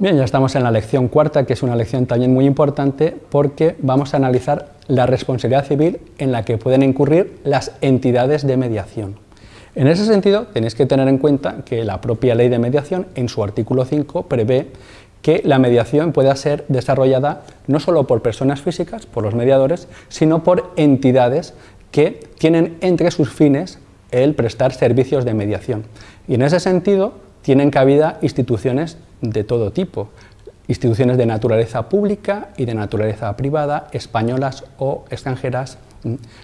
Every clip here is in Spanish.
Bien, ya estamos en la lección cuarta, que es una lección también muy importante porque vamos a analizar la responsabilidad civil en la que pueden incurrir las entidades de mediación. En ese sentido, tenéis que tener en cuenta que la propia ley de mediación, en su artículo 5, prevé que la mediación pueda ser desarrollada no solo por personas físicas, por los mediadores, sino por entidades que tienen entre sus fines el prestar servicios de mediación. Y en ese sentido, tienen cabida instituciones de todo tipo, instituciones de naturaleza pública y de naturaleza privada, españolas o extranjeras,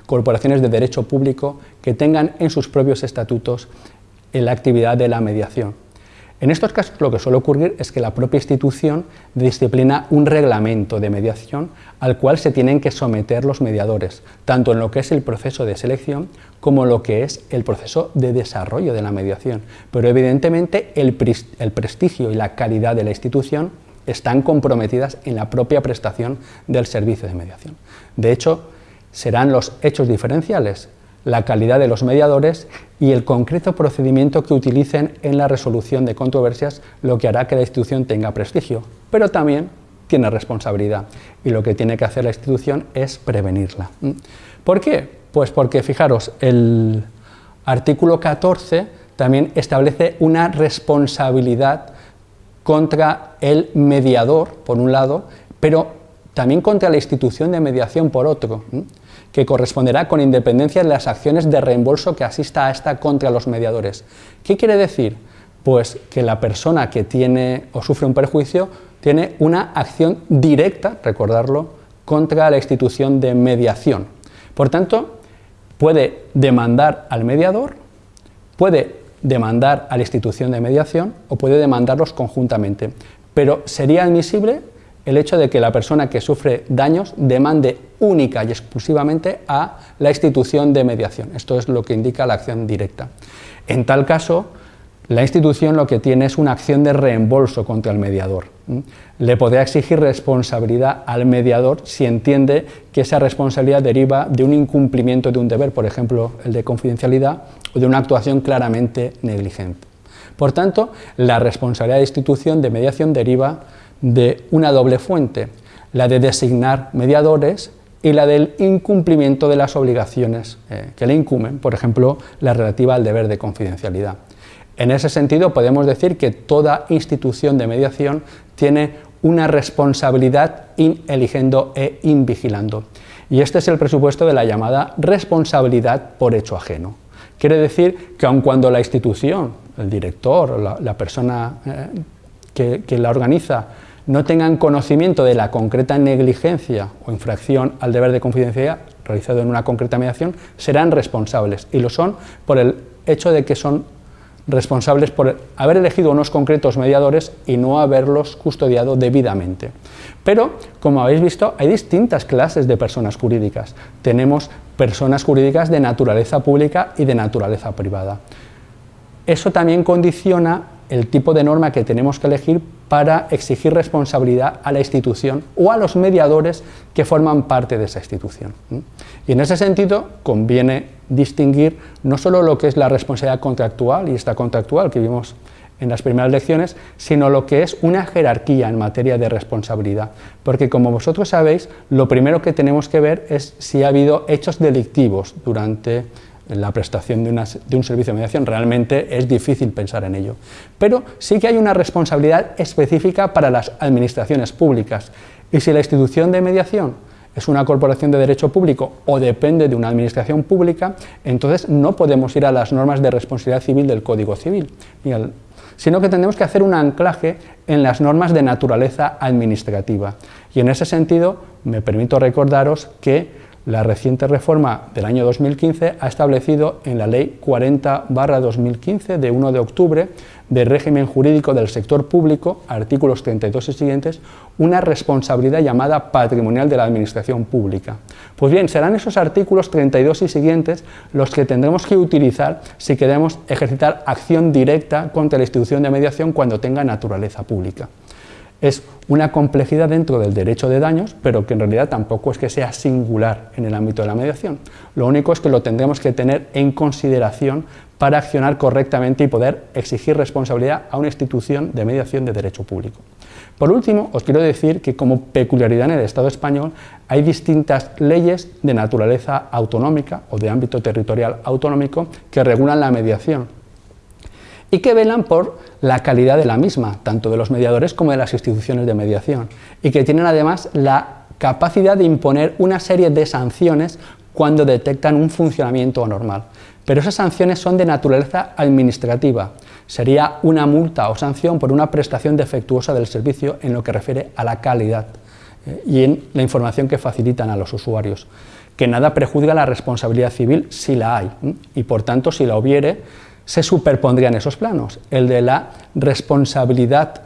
corporaciones de derecho público que tengan en sus propios estatutos la actividad de la mediación. En estos casos lo que suele ocurrir es que la propia institución disciplina un reglamento de mediación al cual se tienen que someter los mediadores, tanto en lo que es el proceso de selección como lo que es el proceso de desarrollo de la mediación. Pero evidentemente el, prestigio y la calidad de la institución están comprometidas en la propia prestación del servicio de mediación. De hecho, serán los hechos diferenciales la calidad de los mediadores y el concreto procedimiento que utilicen en la resolución de controversias, lo que hará que la institución tenga prestigio, pero también tiene responsabilidad y lo que tiene que hacer la institución es prevenirla. ¿Mm? ¿Por qué? Pues porque, fijaros, el artículo 14 también establece una responsabilidad contra el mediador, por un lado, pero también contra la institución de mediación, por otro. Que corresponderá con independencia de las acciones de reembolso que asista a esta contra los mediadores. ¿Qué quiere decir? Pues que la persona que tiene o sufre un perjuicio tiene una acción directa, recordarlo, contra la institución de mediación. Por tanto, puede demandar al mediador, puede demandar a la institución de mediación o puede demandarlos conjuntamente, pero sería admisible el hecho de que la persona que sufre daños demande única y exclusivamente a la institución de mediación. Esto es lo que indica la acción directa. En tal caso, la institución lo que tiene es una acción de reembolso contra el mediador. Le podría exigir responsabilidad al mediador si entiende que esa responsabilidad deriva de un incumplimiento de un deber, por ejemplo, el de confidencialidad, o de una actuación claramente negligente. Por tanto, la responsabilidad de institución de mediación deriva de una doble fuente, la de designar mediadores y la del incumplimiento de las obligaciones eh, que le incumben, por ejemplo, la relativa al deber de confidencialidad. En ese sentido, podemos decir que toda institución de mediación tiene una responsabilidad in eligiendo e invigilando. Y este es el presupuesto de la llamada responsabilidad por hecho ajeno. Quiere decir que aun cuando la institución, el director, la, la persona eh, que, la organiza, no tengan conocimiento de la concreta negligencia o infracción al deber de confidencialidad realizado en una concreta mediación, serán responsables, y lo son por el hecho de que son responsables por haber elegido unos concretos mediadores y no haberlos custodiado debidamente. Pero, como habéis visto, hay distintas clases de personas jurídicas. Tenemos personas jurídicas de naturaleza pública y de naturaleza privada. Eso también condiciona el tipo de norma que tenemos que elegir para exigir responsabilidad a la institución o a los mediadores que forman parte de esa institución. Y en ese sentido conviene distinguir no solo lo que es la responsabilidad contractual y esta contractual que vimos en las primeras lecciones, sino lo que es una jerarquía en materia de responsabilidad. Porque como vosotros sabéis, lo primero que tenemos que ver es si ha habido hechos delictivos durante la prestación de, un servicio de mediación, realmente es difícil pensar en ello. Pero sí que hay una responsabilidad específica para las administraciones públicas y si la institución de mediación es una corporación de derecho público o depende de una administración pública, entonces no podemos ir a las normas de responsabilidad civil del Código Civil, sino que tenemos que hacer un anclaje en las normas de naturaleza administrativa. Y en ese sentido, me permito recordaros que la reciente reforma del año 2015 ha establecido en la Ley 40-2015 de 1 de octubre de régimen jurídico del sector público, artículos 32 y siguientes, una responsabilidad llamada patrimonial de la administración pública. Pues bien, serán esos artículos 32 y siguientes los que tendremos que utilizar si queremos ejercitar acción directa contra la institución de mediación cuando tenga naturaleza pública es una complejidad dentro del derecho de daños, pero que en realidad tampoco es que sea singular en el ámbito de la mediación. Lo único es que lo tendremos que tener en consideración para accionar correctamente y poder exigir responsabilidad a una institución de mediación de derecho público. Por último, os quiero decir que como peculiaridad en el Estado español hay distintas leyes de naturaleza autonómica o de ámbito territorial autonómico que regulan la mediación y que velan por la calidad de la misma, tanto de los mediadores como de las instituciones de mediación, y que tienen además la capacidad de imponer una serie de sanciones cuando detectan un funcionamiento anormal. Pero esas sanciones son de naturaleza administrativa. Sería una multa o sanción por una prestación defectuosa del servicio en lo que refiere a la calidad eh, y en la información que facilitan a los usuarios. Que nada prejuzga la responsabilidad civil si la hay, y por tanto si la hubiere, se superpondrían esos planos, el de la responsabilidad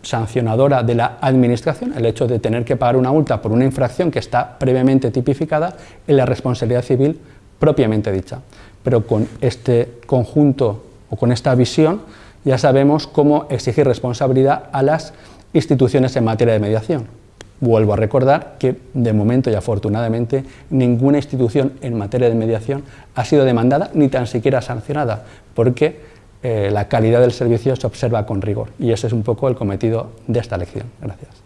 sancionadora de la administración, el hecho de tener que pagar una multa por una infracción que está previamente tipificada, y la responsabilidad civil propiamente dicha. Pero con este conjunto o con esta visión ya sabemos cómo exigir responsabilidad a las instituciones en materia de mediación. Vuelvo a recordar que, de momento y afortunadamente, ninguna institución en materia de mediación ha sido demandada ni tan siquiera sancionada, porque eh, la calidad del servicio se observa con rigor. Y ese es un poco el cometido de esta lección. Gracias.